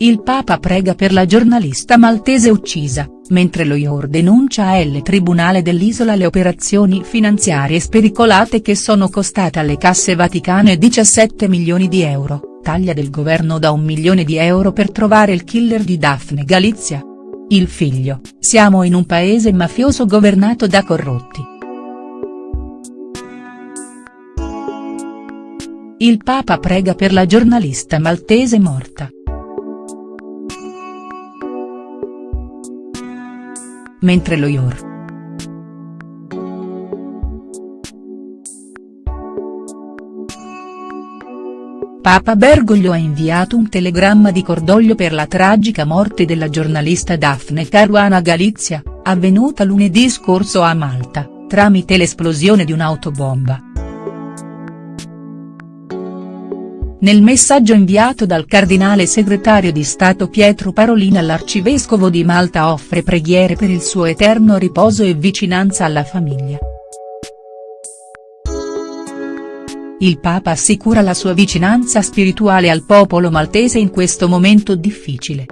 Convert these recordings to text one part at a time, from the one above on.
Il Papa prega per la giornalista maltese uccisa, mentre lo IOR denuncia a L Tribunale dell'Isola le operazioni finanziarie spericolate che sono costate alle casse vaticane 17 milioni di euro, taglia del governo da un milione di euro per trovare il killer di Daphne Galizia. Il figlio, siamo in un paese mafioso governato da corrotti. Il Papa prega per la giornalista maltese morta. Mentre lo IOR. Papa Bergoglio ha inviato un telegramma di cordoglio per la tragica morte della giornalista Daphne Caruana Galizia, avvenuta lunedì scorso a Malta, tramite l'esplosione di un'autobomba. Nel messaggio inviato dal cardinale segretario di Stato Pietro Parolin all'arcivescovo di Malta offre preghiere per il suo eterno riposo e vicinanza alla famiglia. Il Papa assicura la sua vicinanza spirituale al popolo maltese in questo momento difficile.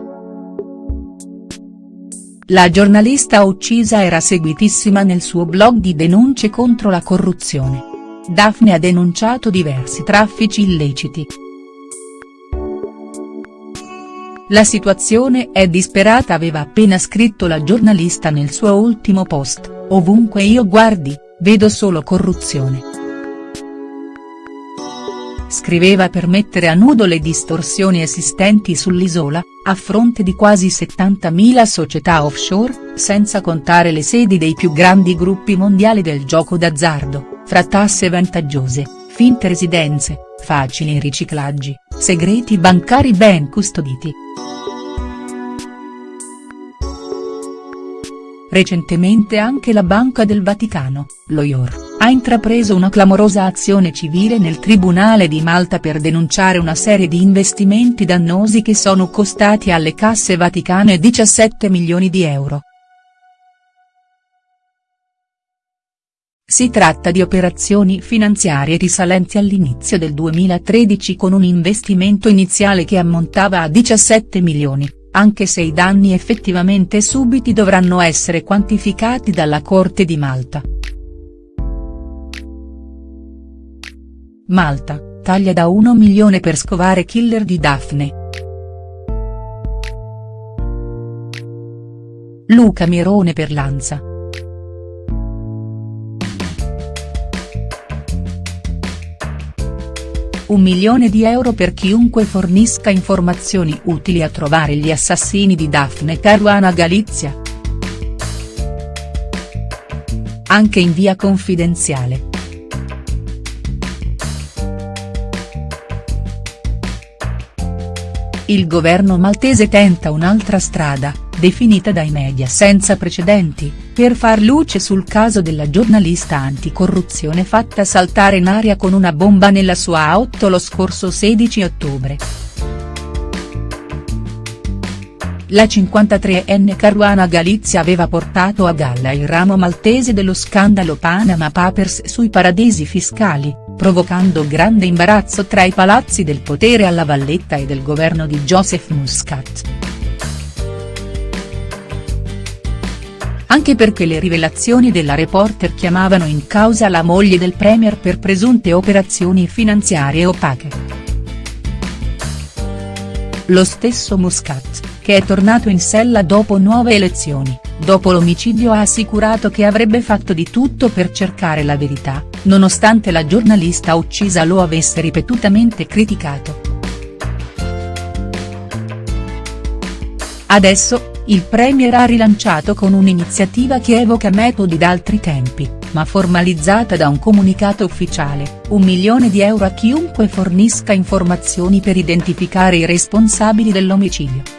La giornalista uccisa era seguitissima nel suo blog di denunce contro la corruzione. Daphne ha denunciato diversi traffici illeciti. La situazione è disperata aveva appena scritto la giornalista nel suo ultimo post, ovunque io guardi, vedo solo corruzione. Scriveva per mettere a nudo le distorsioni esistenti sull'isola, a fronte di quasi 70.000 società offshore, senza contare le sedi dei più grandi gruppi mondiali del gioco d'azzardo fra tasse vantaggiose, finte residenze, facili riciclaggi, segreti bancari ben custoditi. Recentemente anche la Banca del Vaticano, lo IOR, ha intrapreso una clamorosa azione civile nel Tribunale di Malta per denunciare una serie di investimenti dannosi che sono costati alle casse vaticane 17 milioni di euro. Si tratta di operazioni finanziarie risalenti all'inizio del 2013 con un investimento iniziale che ammontava a 17 milioni, anche se i danni effettivamente subiti dovranno essere quantificati dalla Corte di Malta. Malta, taglia da 1 milione per scovare killer di Daphne. Luca Mirone per Lanza. Un milione di euro per chiunque fornisca informazioni utili a trovare gli assassini di Daphne Caruana Galizia. Anche in via confidenziale. Il governo maltese tenta un'altra strada, definita dai media senza precedenti, per far luce sul caso della giornalista anticorruzione fatta saltare in aria con una bomba nella sua auto lo scorso 16 ottobre. La 53enne Caruana Galizia aveva portato a galla il ramo maltese dello scandalo Panama Papers sui paradisi fiscali, provocando grande imbarazzo tra i palazzi del potere alla Valletta e del governo di Joseph Muscat. Anche perché le rivelazioni della reporter chiamavano in causa la moglie del premier per presunte operazioni finanziarie opache. Lo stesso Muscat, che è tornato in sella dopo nuove elezioni, dopo l'omicidio ha assicurato che avrebbe fatto di tutto per cercare la verità, nonostante la giornalista uccisa lo avesse ripetutamente criticato. Adesso, il Premier ha rilanciato con un'iniziativa che evoca metodi d'altri tempi, ma formalizzata da un comunicato ufficiale, un milione di euro a chiunque fornisca informazioni per identificare i responsabili dell'omicidio.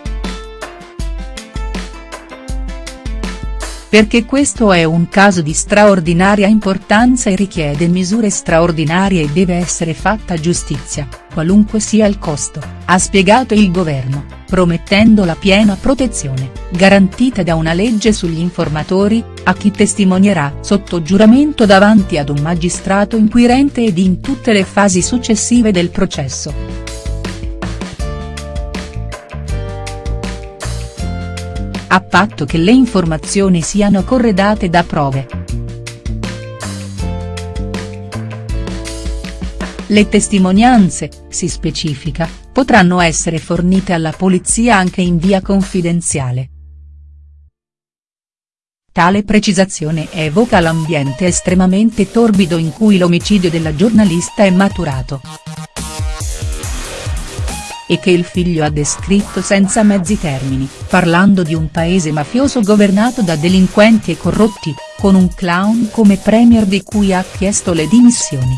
Perché questo è un caso di straordinaria importanza e richiede misure straordinarie e deve essere fatta giustizia, qualunque sia il costo, ha spiegato il governo promettendo la piena protezione, garantita da una legge sugli informatori, a chi testimonierà sotto giuramento davanti ad un magistrato inquirente ed in tutte le fasi successive del processo. A patto che le informazioni siano corredate da prove. Le testimonianze, si specifica, potranno essere fornite alla polizia anche in via confidenziale. Tale precisazione evoca l'ambiente estremamente torbido in cui l'omicidio della giornalista è maturato. E che il figlio ha descritto senza mezzi termini, parlando di un paese mafioso governato da delinquenti e corrotti, con un clown come premier di cui ha chiesto le dimissioni.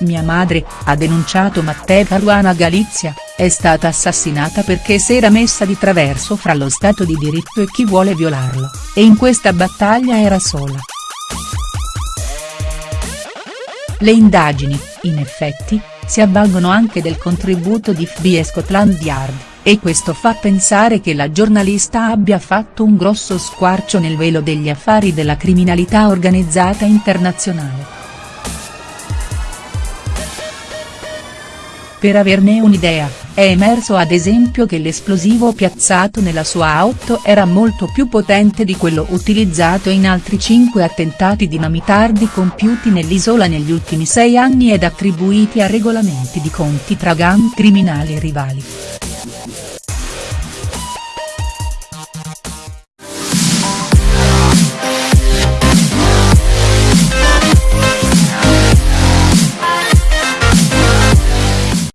Mia madre, ha denunciato Matteo Caruana Galizia, è stata assassinata perché si era messa di traverso fra lo Stato di diritto e chi vuole violarlo, e in questa battaglia era sola. Le indagini, in effetti, si avvalgono anche del contributo di FBI e Scotland Yard, e questo fa pensare che la giornalista abbia fatto un grosso squarcio nel velo degli affari della criminalità organizzata internazionale. Per averne un'idea, è emerso ad esempio che l'esplosivo piazzato nella sua auto era molto più potente di quello utilizzato in altri cinque attentati dinamitardi compiuti nell'isola negli ultimi sei anni ed attribuiti a regolamenti di conti tra gang criminali rivali.